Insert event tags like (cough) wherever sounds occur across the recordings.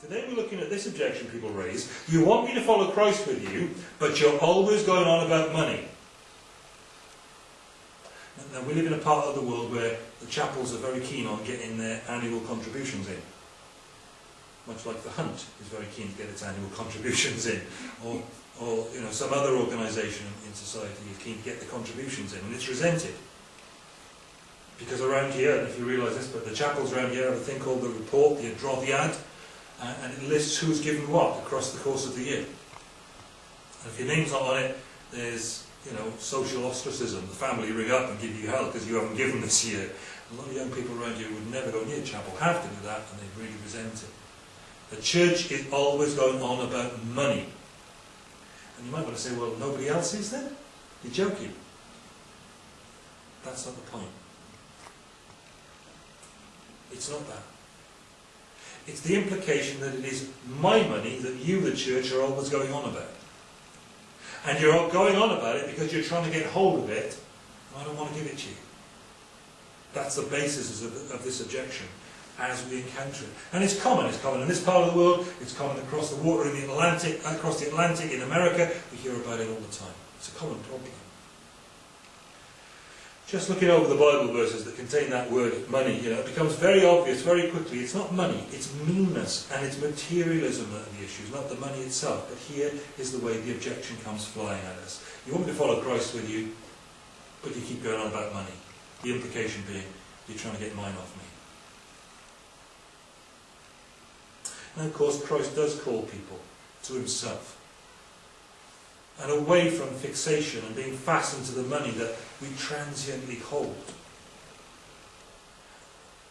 Today we're looking at this objection people raise. You want me to follow Christ with you, but you're always going on about money. Now we live in a part of the world where the chapels are very keen on getting their annual contributions in. Much like the Hunt is very keen to get its annual (laughs) contributions in. Or, or you know, some other organisation in society is keen to get the contributions in, and it's resented. Because around here, if you realise this, but the chapels around here have a thing called the report, the adroddiad, uh, and it lists who's given what across the course of the year. And if your name's not on it, there's you know social ostracism. The family ring up and give you hell because you haven't given this year. A lot of young people around here would never go near chapel, have to do that, and they really resent it. The church is always going on about money. And you might want to say, well, nobody else is then? You're joking. That's not the point. It's not that. It's the implication that it is my money that you, the church, are always going on about. And you're going on about it because you're trying to get hold of it, I don't want to give it to you. That's the basis of, of this objection as we encounter it. And it's common, it's common in this part of the world, it's common across the water in the Atlantic, across the Atlantic in America, we hear about it all the time. It's a common problem. Just looking over the Bible verses that contain that word money, you know, it becomes very obvious very quickly. It's not money, it's meanness and it's materialism that are the issues, not the money itself. But here is the way the objection comes flying at us. You want me to follow Christ with you, but you keep going on about money. The implication being, you're trying to get mine off me. And of course, Christ does call people to himself and away from fixation and being fastened to the money that we transiently hold.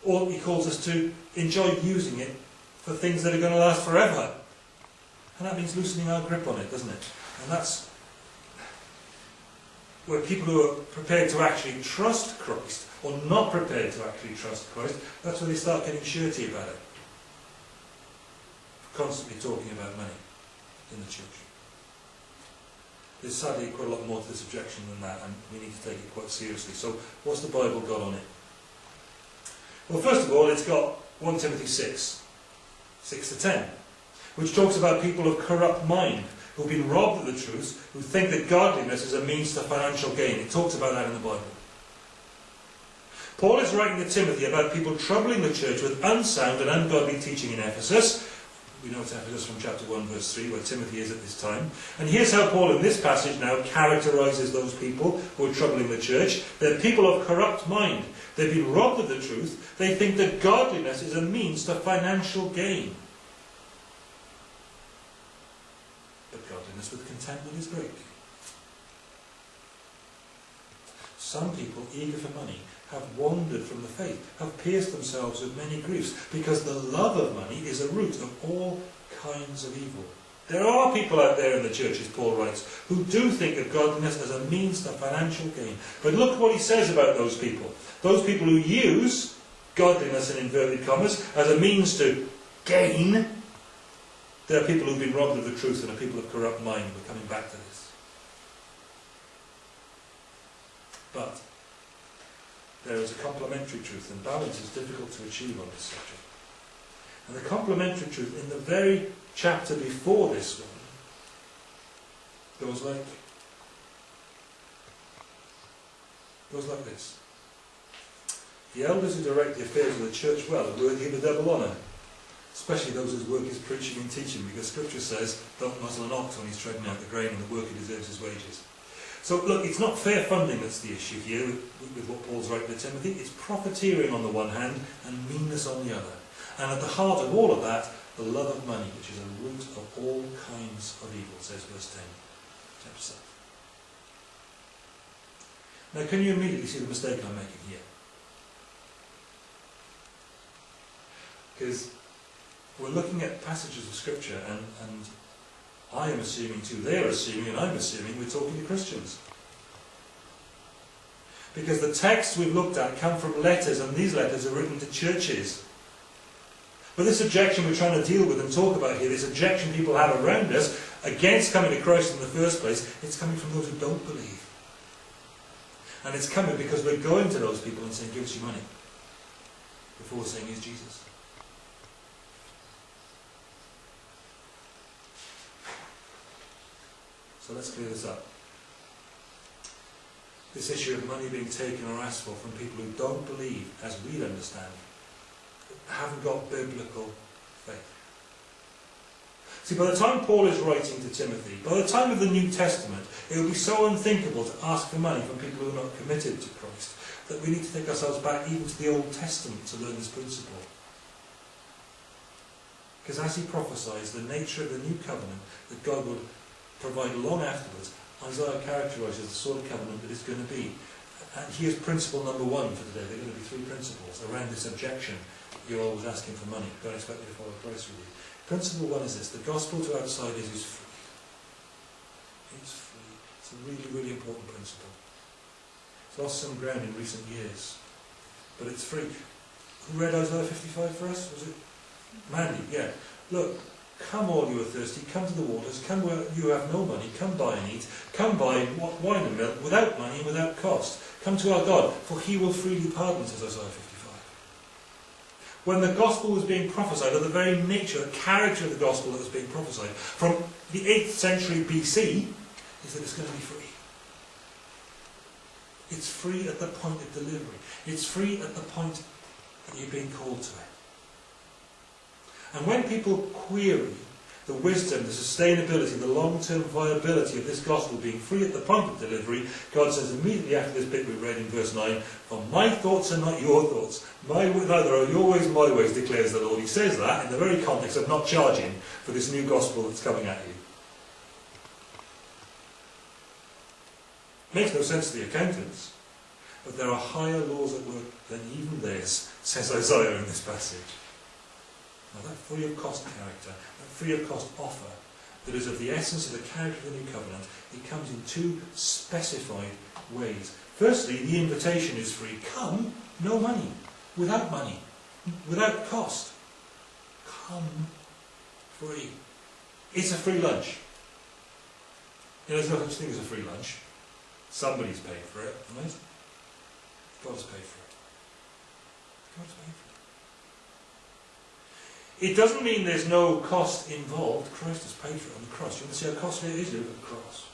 Or he calls us to enjoy using it for things that are going to last forever. And that means loosening our grip on it, doesn't it? And that's where people who are prepared to actually trust Christ, or not prepared to actually trust Christ, that's where they start getting shirty about it. Constantly talking about money in the church. There's sadly quite a lot more to this objection than that, and we need to take it quite seriously. So, what's the Bible got on it? Well, first of all, it's got 1 Timothy 6, 6 to 10, which talks about people of corrupt mind who've been robbed of the truth, who think that godliness is a means to financial gain. It talks about that in the Bible. Paul is writing to Timothy about people troubling the church with unsound and ungodly teaching in Ephesus, we know it's Ephesus from chapter 1 verse 3 where Timothy is at this time. And here's how Paul in this passage now characterizes those people who are troubling the church. They're people of corrupt mind. They've been robbed of the truth. They think that godliness is a means to financial gain. But godliness with contentment is great. Some people, eager for money, have wandered from the faith, have pierced themselves with many griefs, because the love of money is a root of all kinds of evil. There are people out there in the churches, Paul writes, who do think of godliness as a means to financial gain. But look what he says about those people. Those people who use godliness in inverted commas as a means to gain, there are people who've been robbed of the truth and are people of corrupt mind. We're coming back to this. But there is a complementary truth, and balance is difficult to achieve on this subject. And the complementary truth in the very chapter before this one goes like goes like this. The elders who direct the affairs of the church well are worthy of a double honour, especially those whose work is preaching and teaching, because Scripture says, don't muzzle an ox when he's treading out the grain, and the worker deserves his wages. So look, it's not fair funding that's the issue here with, with what Paul's writing to Timothy. It's profiteering on the one hand and meanness on the other. And at the heart of all of that, the love of money, which is a root of all kinds of evil, says verse 10, chapter 7. Now, can you immediately see the mistake I'm making here? Because we're looking at passages of Scripture and, and I am assuming too, they're assuming, and I'm assuming we're talking to Christians. Because the texts we've looked at come from letters, and these letters are written to churches. But this objection we're trying to deal with and talk about here, this objection people have around us against coming to Christ in the first place, it's coming from those who don't believe. And it's coming because we're going to those people and saying, give us your money. Before saying, he's Jesus. So let's clear this up. This issue of money being taken or asked for from people who don't believe, as we understand, haven't got biblical faith. See, by the time Paul is writing to Timothy, by the time of the New Testament, it would be so unthinkable to ask for money from people who are not committed to Christ that we need to take ourselves back even to the Old Testament to learn this principle. Because as he prophesies the nature of the new covenant that God would provide long afterwards, Isaiah characterises the sort of covenant that it's going to be. And here's principle number one for today. There are going to be three principles around this objection. You're always asking for money. Don't expect me to follow Christ with you. Principle one is this. The gospel to outsiders is free. It's free. It's a really, really important principle. It's lost some ground in recent years. But it's free. Who read Isaiah 55 for us? Was it Mandy, yeah. Look, come all you are thirsty, come to the waters, come where you have no money, come buy and eat, come buy wine and milk without money and without cost. Come to our God, for he will freely pardon, says Isaiah 55. When the gospel was being prophesied, or the very nature, the character of the gospel that was being prophesied, from the 8th century BC, is that it's going to be free. It's free at the point of delivery. It's free at the point that you're being called to it. And when people query the wisdom, the sustainability, the long-term viability of this gospel being free at the point of delivery, God says immediately after this bit we read in verse 9, For my thoughts are not your thoughts, my, neither are your ways my ways, declares the Lord. He says that in the very context of not charging for this new gospel that's coming at you. Makes no sense to the accountants, but there are higher laws at work than even this, says Isaiah in this passage. Now that free of cost character, that free of cost offer, that is of the essence of the character of the new covenant, it comes in two specified ways. Firstly, the invitation is free. Come, no money, without money, without cost. Come free. It's a free lunch. You know, there's no such thing as a free lunch. Somebody's paid for it, right? God's paid for it. God's paid for it. It doesn't mean there's no cost involved. Christ has paid for it on the cross. You want to see how costly it is to the cross.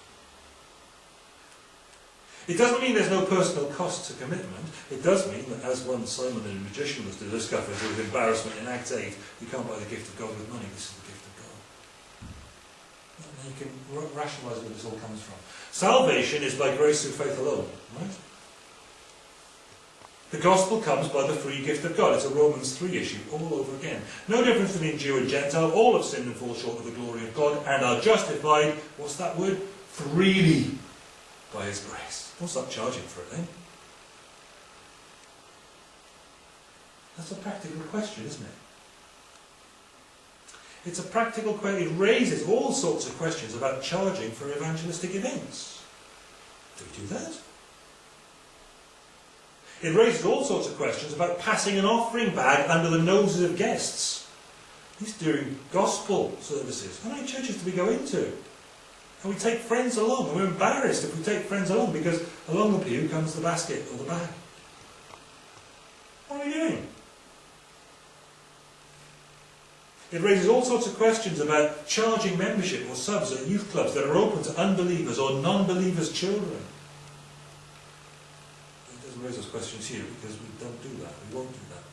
It doesn't mean there's no personal cost to commitment. It does mean that, as one Simon the magician was to discover with embarrassment in Acts 8, you can't buy the gift of God with money. This is the gift of God. And you can rationalise where this all comes from. Salvation is by grace through faith alone, right? The gospel comes by the free gift of God. It's a Romans 3 issue all over again. No difference between Jew and Gentile. All have sinned and fall short of the glory of God and are justified, what's that word? Freely by his grace. Don't start charging for it then. That's a practical question, isn't it? It's a practical question. It raises all sorts of questions about charging for evangelistic events. Do we do that? It raises all sorts of questions about passing an offering bag under the noses of guests. He's doing gospel services. How many churches do we go into? And we take friends along, and we're embarrassed if we take friends along because along the pew comes the basket or the bag. What are we doing? It raises all sorts of questions about charging membership or subs at youth clubs that are open to unbelievers or non-believers' children raise those questions here because we don't do that. We won't do that.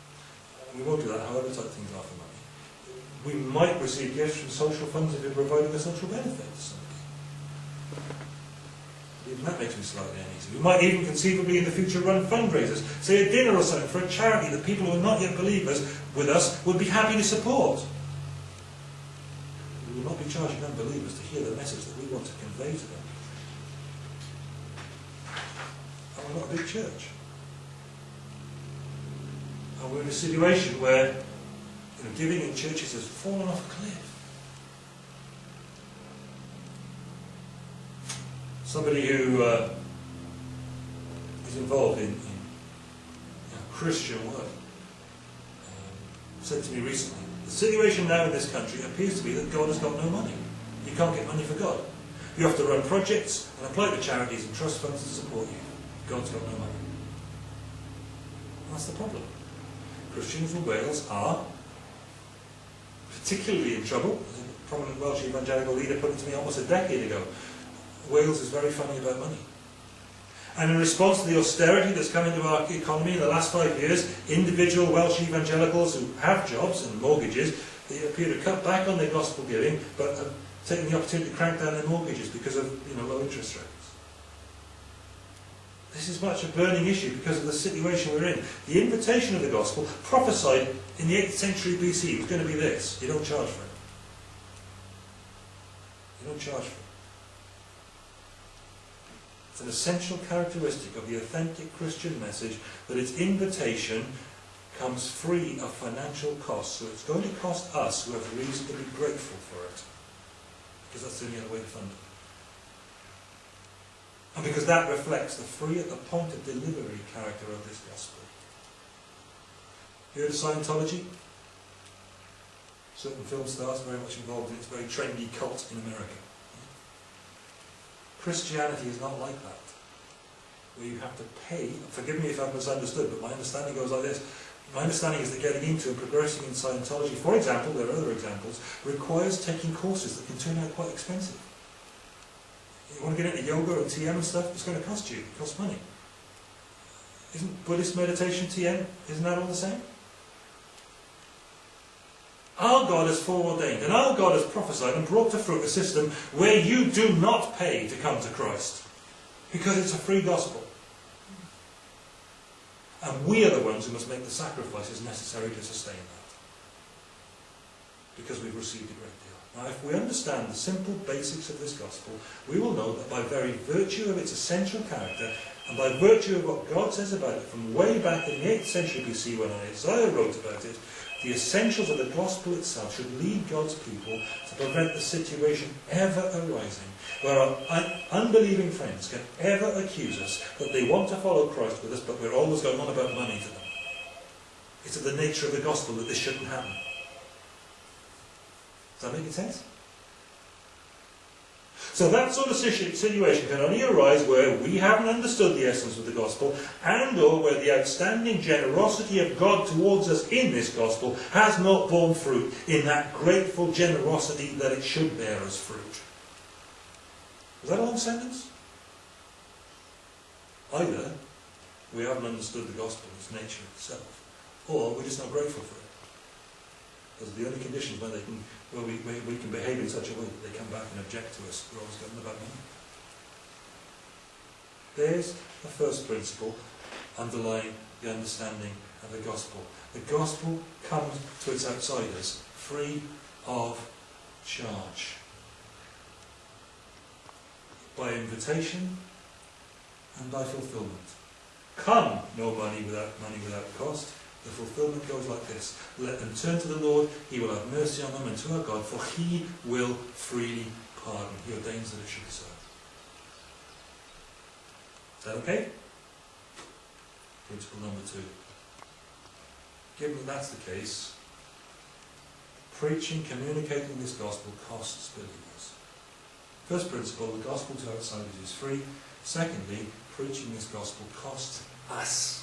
We won't do that however tight things are for money. We might receive gifts from social funds if we're providing a social benefit to somebody. Even that makes me slightly uneasy. We might even conceivably in the future run fundraisers, say a dinner or something for a charity that people who are not yet believers with us would be happy to support. We will not be charging unbelievers to hear the message that we want to convey to them. We're not a big church. And we're in a situation where you know, giving in churches has fallen off a cliff. Somebody who uh, is involved in, in Christian work um, said to me recently, the situation now in this country appears to be that God has got no money. You can't get money for God. You have to run projects and apply to charities and trust funds to support you. God's got no money. that's the problem. Christians in Wales are particularly in trouble, as a prominent Welsh evangelical leader put it to me almost a decade ago. Wales is very funny about money. And in response to the austerity that's come into our economy in the last five years, individual Welsh evangelicals who have jobs and mortgages, they appear to cut back on their gospel giving, but have taken the opportunity to crank down their mortgages because of you know, low interest rates. This is much a burning issue because of the situation we're in. The invitation of the gospel, prophesied in the 8th century BC, was going to be this. You don't charge for it. You don't charge for it. It's an essential characteristic of the authentic Christian message that its invitation comes free of financial costs. So it's going to cost us who have reason to be grateful for it. Because that's the only other way to fund it. And because that reflects the free at the point of delivery character of this gospel. You heard Scientology? Certain film stars very much involved in its very trendy cult in America. Christianity is not like that. Where you have to pay, forgive me if I've misunderstood, but my understanding goes like this. My understanding is that getting into and progressing in Scientology, for example, there are other examples, requires taking courses that can turn out quite expensive. You want to get into yoga and TM and stuff, it's going to cost you, it costs money. Isn't Buddhist meditation TM, isn't that all the same? Our God has foreordained, and our God has prophesied and brought to fruit a system where you do not pay to come to Christ. Because it's a free gospel. And we are the ones who must make the sacrifices necessary to sustain that. Because we've received great deal. Now, if we understand the simple basics of this gospel, we will know that by very virtue of its essential character, and by virtue of what God says about it from way back in the 8th century BC when Isaiah wrote about it, the essentials of the gospel itself should lead God's people to prevent the situation ever arising where our unbelieving friends can ever accuse us that they want to follow Christ with us, but we're always going on about money to them. It's of the nature of the gospel that this shouldn't happen. Does that make sense? So that sort of situation can only arise where we haven't understood the essence of the gospel and or where the outstanding generosity of God towards us in this gospel has not borne fruit in that grateful generosity that it should bear as fruit. Is that a long sentence? Either we haven't understood the gospel, its nature itself, or we're just not grateful for it. Because the only conditions where, they can, where we, where we can behave in such a way that they come back and object to us, we're always going about money. There's the first principle underlying the understanding of the gospel. The gospel comes to its outsiders free of charge. By invitation and by fulfillment. Come, no money without money without cost. The fulfillment goes like this. Let them turn to the Lord, he will have mercy on them, and to our God, for he will freely pardon. He ordains that it should be so. Is that okay? Principle number two. Given that that's the case, preaching, communicating this gospel costs believers. First principle, the gospel to outsiders is free. Secondly, preaching this gospel costs us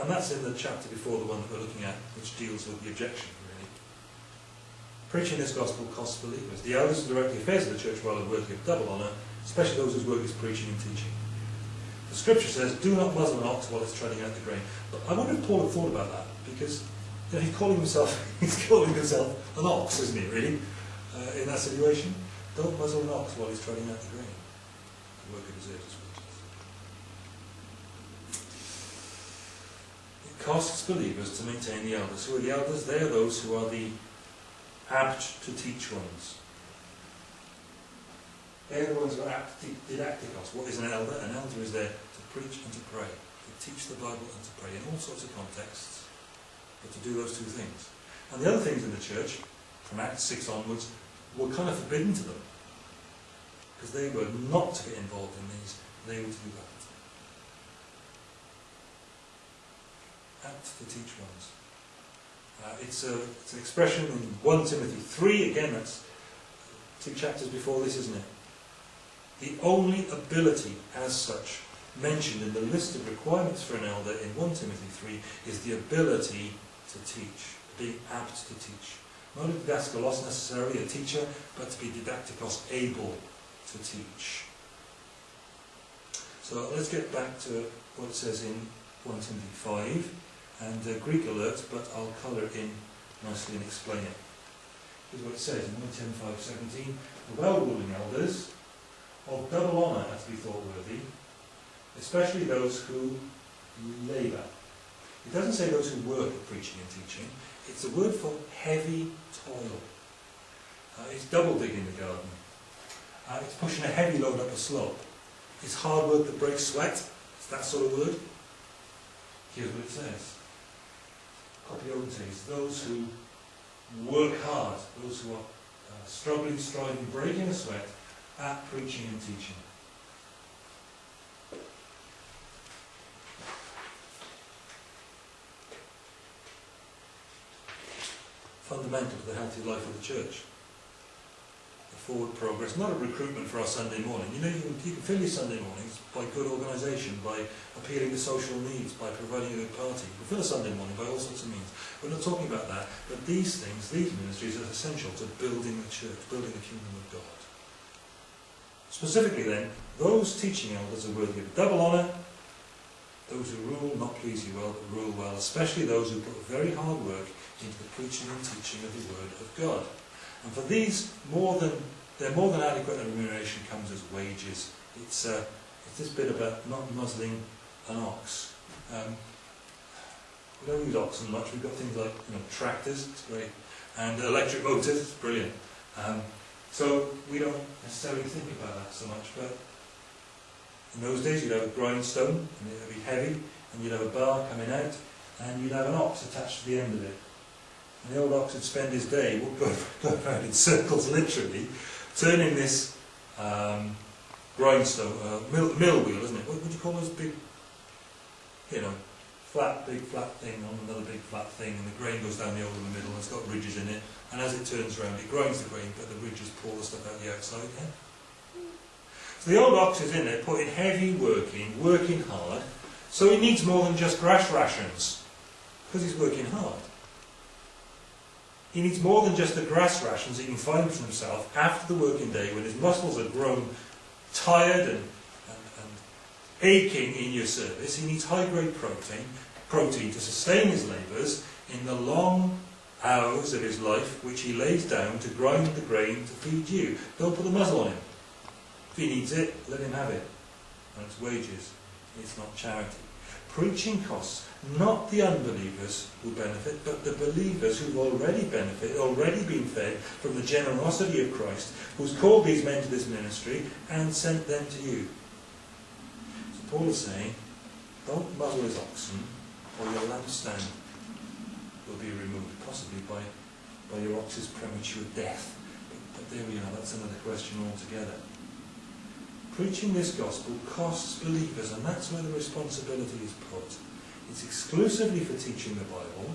And that's in the chapter before the one that we're looking at, which deals with the objection, really. Preaching this gospel costs believers. The elders and directing affairs of the church well are worthy of double honour, especially those whose work is preaching and teaching. The scripture says, do not muzzle an ox while it's treading out the grain. But I wonder if Paul had thought about that, because you know, he's calling himself (laughs) he's calling himself an ox, isn't he, really, uh, in that situation? Don't muzzle an ox while he's treading out the grain. The work of his costs believers to maintain the elders. Who are the elders? They are those who are the apt to teach ones. They are the ones who are apt to didacticos. What is an elder? An elder is there to preach and to pray, to teach the Bible and to pray in all sorts of contexts, but to do those two things. And the other things in the church, from Acts 6 onwards, were kind of forbidden to them. Because they were not to get involved in these, they were to do that. Apt to teach ones. Uh, it's, a, it's an expression in 1 Timothy 3, again, that's two chapters before this, isn't it? The only ability as such mentioned in the list of requirements for an elder in 1 Timothy 3 is the ability to teach, being apt to teach. Not a didaskalos necessarily, a teacher, but to be didactikos, able to teach. So let's get back to what it says in 1 Timothy 5, and uh, Greek alert, but I'll colour it in nicely and explain it. Here's what it says in 1 Timothy 5:17: The well-ruling elders of double honour are to be thought worthy, especially those who labour. It doesn't say those who work at preaching and teaching. It's a word for heavy toil. Uh, it's double digging the garden. Uh, it's pushing a heavy load up a slope. It's hard work that breaks sweat. It's that sort of word. Here's what it says. Copiontes, those who work hard, those who are uh, struggling, striving, breaking a sweat at preaching and teaching. Fundamental to the healthy life of the church forward progress, not a recruitment for our Sunday morning. You know, you can, you can fill your Sunday mornings by good organisation, by appealing to social needs, by providing a good party. You can fill a Sunday morning by all sorts of means. We're not talking about that, but these things, these ministries are essential to building the church, building the kingdom of God. Specifically then, those teaching elders are worthy of double honour, those who rule not please you well, but rule well, especially those who put very hard work into the preaching and teaching of the Word of God. And for these, more than they're more than adequate remuneration comes as wages. It's, uh, it's this bit about not muzzling an ox. Um, we don't use oxen much. We've got things like you know, tractors, it's great, and electric motors, it's brilliant. Um, so we don't necessarily think about that so much. But in those days, you'd have a grindstone, and it would be heavy, and you'd have a bar coming out, and you'd have an ox attached to the end of it. And the old ox would spend his day (laughs) going around in circles, literally, turning this um, grindstone, uh, mill, mill wheel, isn't it? What would you call those big, you know, flat, big flat thing on another big flat thing, and the grain goes down the hole in the middle, and it's got ridges in it, and as it turns around, it grinds the grain, but the ridges pull the stuff out the outside? So the old ox is in there, putting heavy work in, working hard, so he needs more than just grass rations, because he's working hard. He needs more than just the grass rations he can find for himself after the working day when his muscles are grown tired and, and, and aching in your service. He needs high-grade protein, protein to sustain his labours in the long hours of his life which he lays down to grind the grain to feed you. Don't put a muzzle on him. If he needs it, let him have it. And it's wages. It's not charity. Preaching costs not the unbelievers who benefit, but the believers who've already benefited, already been fed from the generosity of Christ, who's called these men to this ministry and sent them to you. So Paul is saying, don't muzzle his oxen, or your lampstand will be removed, possibly by, by your ox's premature death. But, but there we are, that's another question altogether. Preaching this gospel costs believers, and that's where the responsibility is put. It's exclusively for teaching the Bible,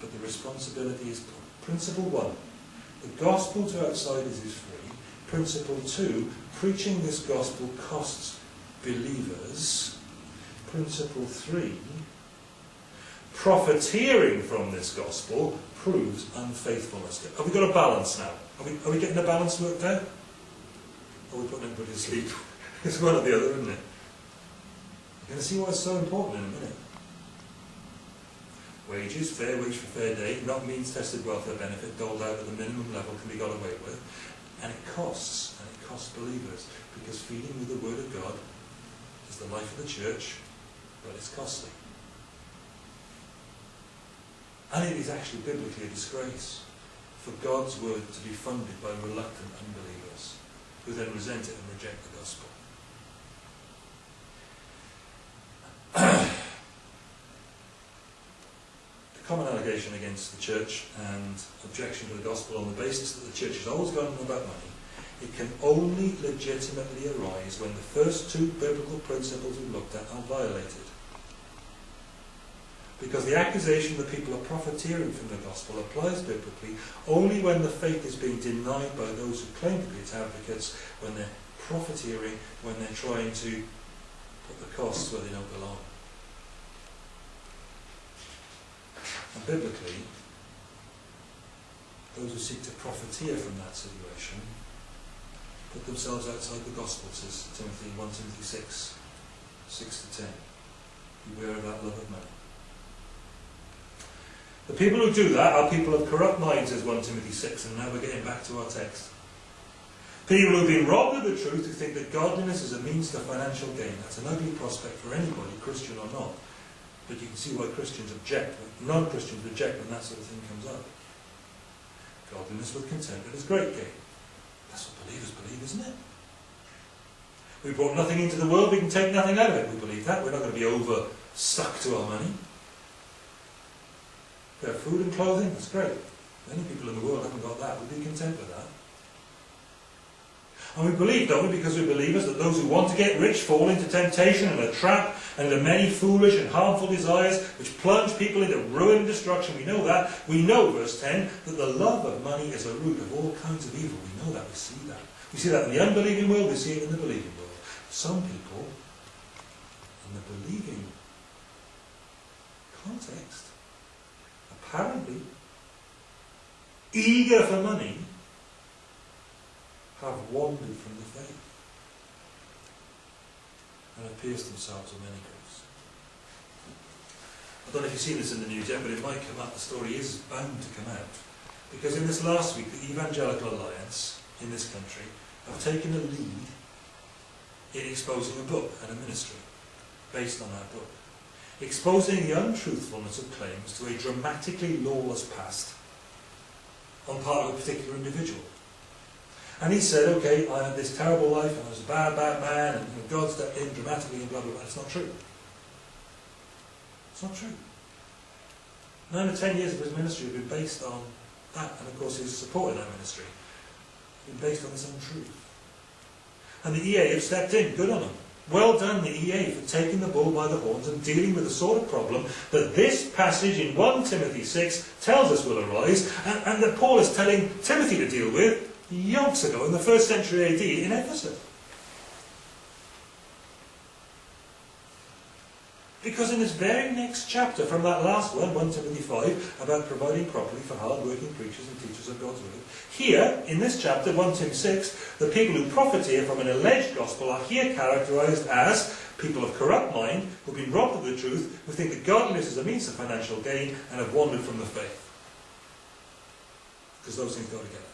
but the responsibility is principle one. The gospel to outsiders is free. Principle two, preaching this gospel costs believers. Principle three, profiteering from this gospel proves unfaithfulness. Have we got a balance now? Are we, are we getting the balance worked out? Or are we putting everybody to sleep? (laughs) it's one or the other, isn't it? You're going to see why it's so important in a minute. Wages, fair wage for fair day, not means tested welfare benefit doled out at the minimum level can be got away with. And it costs, and it costs believers, because feeding with the Word of God is the life of the church, but it's costly. And it is actually biblically a disgrace for God's Word to be funded by reluctant unbelievers who then resent it and reject the gospel. Common allegation against the church and objection to the gospel on the basis that the church has always gone on about money, it can only legitimately arise when the first two biblical principles we looked at are violated. Because the accusation that people are profiteering from the gospel applies biblically only when the faith is being denied by those who claim to be its advocates, when they're profiteering, when they're trying to put the costs where they don't belong. Biblically, those who seek to profiteer from that situation put themselves outside the gospel, says Timothy 1 Timothy 6, 6 to 10. Beware of that love of money. The people who do that are people of corrupt minds, says 1 Timothy 6, and now we're getting back to our text. People who've been robbed of the truth, who think that godliness is a means to financial gain. That's an ugly prospect for anybody, Christian or not. But you can see why Christians object, non-Christians reject when that sort of thing comes up. Godliness with contentment is great gain. That's what believers believe, isn't it? We brought nothing into the world, we can take nothing out of it. We believe that. We're not going to be over stuck to our money. We have food and clothing, that's great. Many people in the world haven't got that. We'd be content with that. And we believe, don't we, because we're believers, that those who want to get rich fall into temptation and a trap and the many foolish and harmful desires which plunge people into ruin and destruction. We know that. We know, verse 10, that the love of money is a root of all kinds of evil. We know that. We see that. We see that in the unbelieving world. We see it in the believing world. Some people, in the believing context, apparently eager for money, have wandered from the faith and have pierced themselves with many griefs. I don't know if you've seen this in the news yet, but it might come up. The story is bound to come out. Because in this last week, the Evangelical Alliance in this country have taken a lead in exposing a book and a ministry based on that book. Exposing the untruthfulness of claims to a dramatically lawless past on part of a particular individual. And he said, okay, I had this terrible life and I was a bad, bad man and God stepped in dramatically and blah, blah, blah. It's not true. It's not true. Nine or ten years of his ministry have been based on that. And of course his support in that ministry been based on this untruth. And the EA have stepped in. Good on them. Well done, the EA, for taking the bull by the horns and dealing with the sort of problem that this passage in 1 Timothy 6 tells us will arise, and, and that Paul is telling Timothy to deal with yonks ago in the first century AD in Ephesus. Because in this very next chapter, from that last one, 1 Timothy 5, about providing properly for hard-working preachers and teachers of God's word, here, in this chapter, 1 Tim 6, the people who profiteer from an alleged gospel are here characterized as people of corrupt mind, who've been robbed of the truth, who think that godliness is a means of financial gain, and have wandered from the faith. Because those things go together.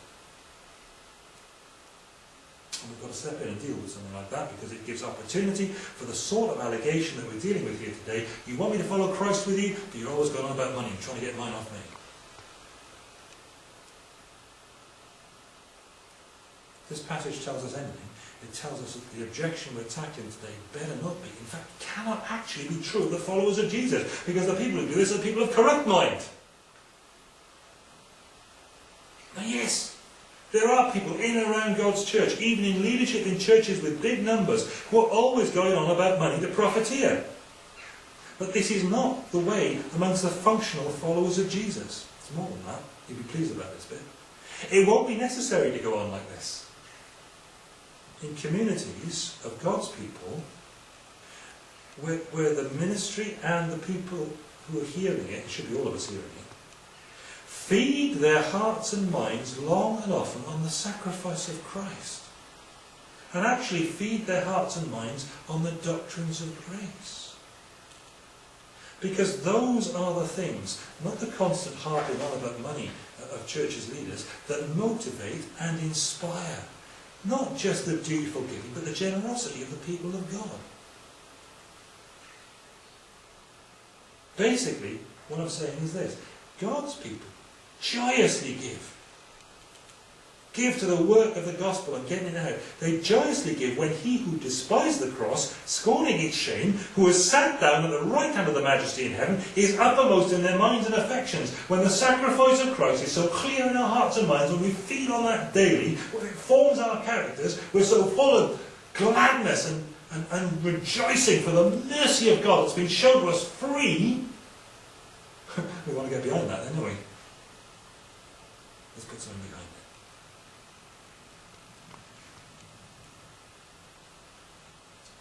And we've got to step in and deal with something like that because it gives opportunity for the sort of allegation that we're dealing with here today. You want me to follow Christ with you, but you're always going on about money and trying to get mine off me. This passage tells us anything. It tells us that the objection we're tackling today better not be, in fact, cannot actually be true of the followers of Jesus, because the people who do this are people of corrupt mind. Now, yes, there are people in and around God's church, even in leadership in churches with big numbers, who are always going on about money to profiteer. But this is not the way amongst the functional followers of Jesus. It's more than that. You'll be pleased about this bit. It won't be necessary to go on like this. In communities of God's people, where, where the ministry and the people who are hearing it, it should be all of us hearing it, feed their hearts and minds long and often on the sacrifice of Christ. And actually feed their hearts and minds on the doctrines of grace. Because those are the things, not the constant harping on about money of churches' leaders, that motivate and inspire not just the dutiful giving, but the generosity of the people of God. Basically, what I'm saying is this. God's people joyously give. Give to the work of the gospel and getting it out. They joyously give when he who despised the cross, scorning its shame, who has sat down at the right hand of the majesty in heaven, is uppermost in their minds and affections. When the sacrifice of Christ is so clear in our hearts and minds, when we feed on that daily, when it forms our characters, we're so full of gladness and, and, and rejoicing for the mercy of God that's been shown to us free. (laughs) we want to get beyond that don't we? Let's put something behind it.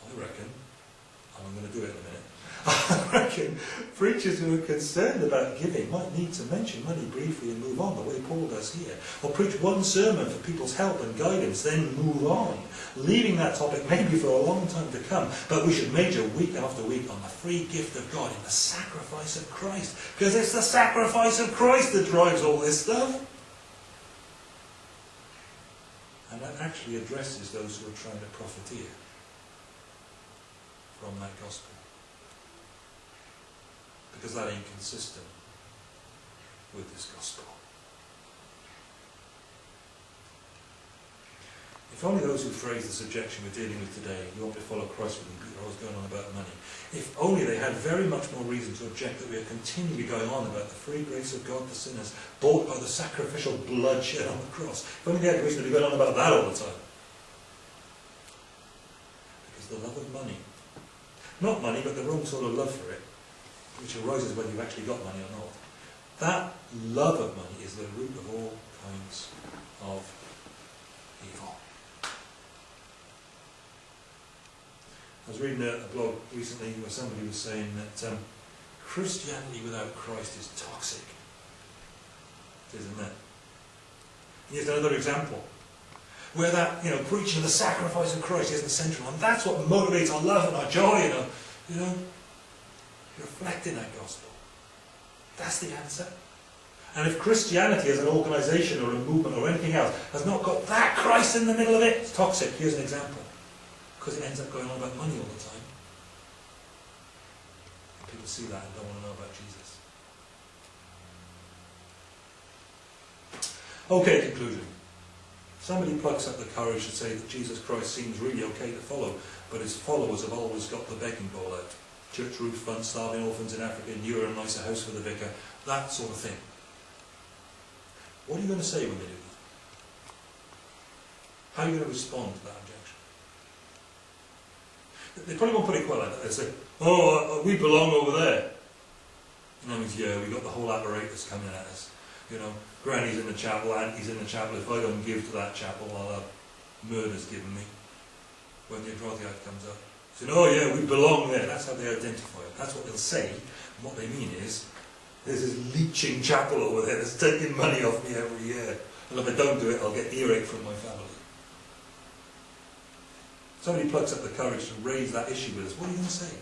I reckon, and I'm going to do it in a minute, (laughs) I reckon preachers who are concerned about giving might need to mention money briefly and move on, the way Paul does here. Or preach one sermon for people's help and guidance, then move on, leaving that topic maybe for a long time to come. But we should major week after week on the free gift of God in the sacrifice of Christ. Because it's the sacrifice of Christ that drives all this stuff. And that actually addresses those who are trying to profiteer from that gospel because that ain't consistent with this gospel. If only those who phrase the subjection we're dealing with today, you want to follow Christ with me, Peter, always going on about money. If only they had very much more reason to object that we are continually going on about the free grace of God to sinners, bought by the sacrificial blood shed on the cross. If only they had reason to be going on about that all the time. Because the love of money, not money, but the wrong sort of love for it, which arises whether you've actually got money or not. That love of money is the root of all kinds of evil. I was reading a, a blog recently where somebody was saying that um, Christianity without Christ is toxic. Isn't it? Here's another example where that, you know, preaching of the sacrifice of Christ isn't central, and that's what motivates our love and our joy, know, you know, reflecting that gospel. That's the answer. And if Christianity as an organisation or a movement or anything else has not got that Christ in the middle of it, it's toxic. Here's an example. Because it ends up going on about money all the time. People see that and don't want to know about Jesus. Okay, conclusion. Somebody plucks up the courage to say that Jesus Christ seems really okay to follow, but his followers have always got the begging bowl out church roof front, starving orphans in Africa, newer and nicer house for the vicar, that sort of thing. What are you going to say when they do that? How are you going to respond to that objection? They probably won't put it quite like that. They'll say, oh, uh, we belong over there. And that means, yeah, we've got the whole apparatus coming at us. You know, Granny's in the chapel, Auntie's in the chapel. If I don't give to that chapel, I'll have murders given me when the Adroddiad comes up. Saying, oh yeah, we belong there. That's how they identify it. That's what they'll say. And what they mean is, there's this leeching chapel over there that's taking money off me every year. And if I don't do it, I'll get earache from my family. Somebody plucks up the courage to raise that issue with us. What are you going to say?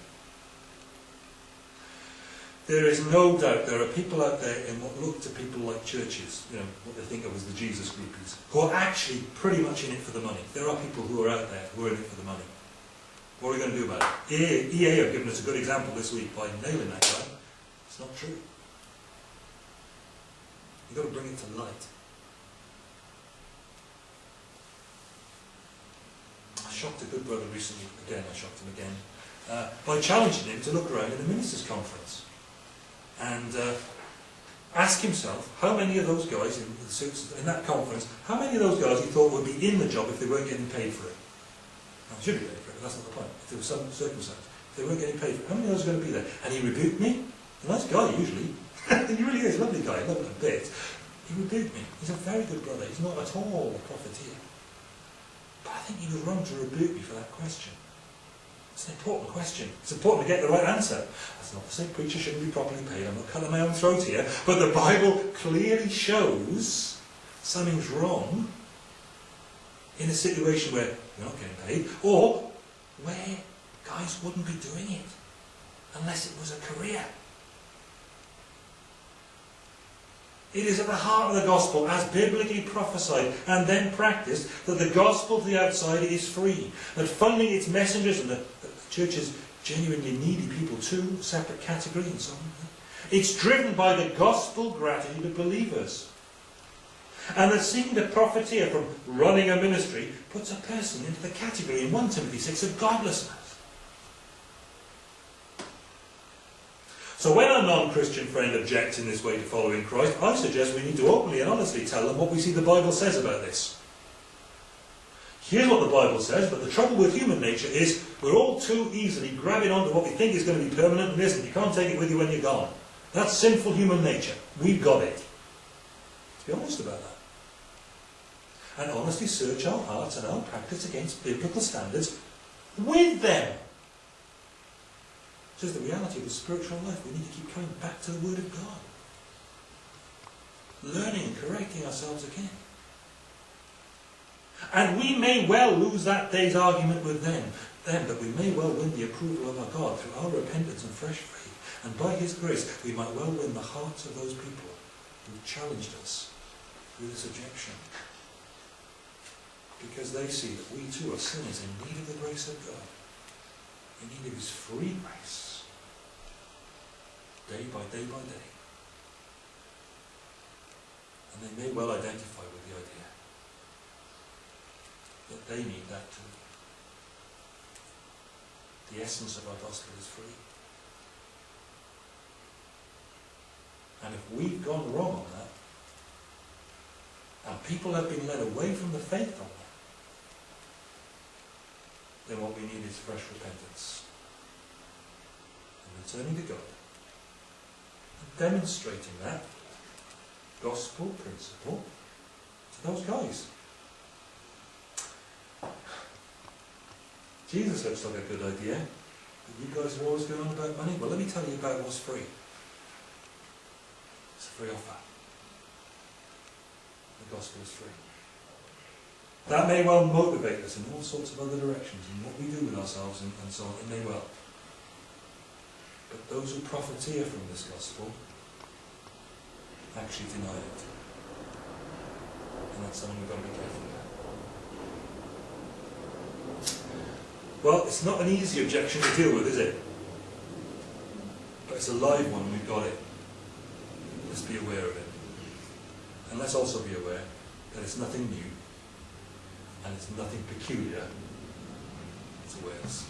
There is no doubt there are people out there in what look to people like churches, you know, what they think of as the Jesus groupies, who are actually pretty much in it for the money. There are people who are out there who are in it for the money. What are we going to do about it? EA, EA have given us a good example this week by nailing that guy. It's not true. You've got to bring it to light. Shocked a good brother recently, again I shocked him again, uh, by challenging him to look around in the ministers' conference and uh, ask himself how many of those guys in, the suits in that conference, how many of those guys he thought would be in the job if they weren't getting paid for it. Now, should be paid for it, but that's not the point. If there was some circumstance, if they weren't getting paid for it, how many of those are going to be there? And he rebuked me. A nice guy, usually. (laughs) he really is a lovely guy, I love him a bit. He rebuked me. He's a very good brother. He's not at all a profiteer. Think he was wrong to rebuke me for that question. It's an important question. It's important to get the right answer. That's not to say preachers shouldn't be properly paid. I'm not cutting my own throat here. But the Bible clearly shows something's wrong in a situation where you're not getting paid, or where guys wouldn't be doing it unless it was a career. It is at the heart of the gospel, as biblically prophesied and then practiced, that the gospel to the outsider is free. That funding its messengers and the, the church's genuinely needy people, two separate categories and so on. It's driven by the gospel gratitude of believers. And that seeking to profiteer from running a ministry puts a person into the category in 1 Timothy 6 of godlessness. So when a non-Christian friend objects in this way to following Christ, I suggest we need to openly and honestly tell them what we see the Bible says about this. Here's what the Bible says, but the trouble with human nature is we're all too easily grabbing onto what we think is going to be permanent and isn't. You can't take it with you when you're gone. That's sinful human nature. We've got it. Let's be honest about that. And honestly search our hearts and our practice against biblical standards with them. It's just the reality of the spiritual life. We need to keep coming back to the Word of God. Learning correcting ourselves again. And we may well lose that day's argument with them, them, but we may well win the approval of our God through our repentance and fresh faith. And by His grace, we might well win the hearts of those people who challenged us through this objection. Because they see that we too are sinners in need of the grace of God, in need of His free grace, day by day by day. And they may well identify with the idea that they need that too. The essence of our gospel is free. And if we've gone wrong on that, and people have been led away from the faith on that, then what we need is fresh repentance. And returning to God. And demonstrating that gospel principle to those guys. Jesus looks like a good idea. You guys are always going on about money. Well, let me tell you about what's free. It's a free offer. The gospel is free. That may well motivate us in all sorts of other directions, in what we do with ourselves and, and so on. It may well. But those who profiteer from this gospel actually deny it. And that's something we've got to be careful about. Well, it's not an easy objection to deal with, is it? But it's a live one, we've got it. Let's be aware of it. And let's also be aware that it's nothing new and it's nothing peculiar to Wales.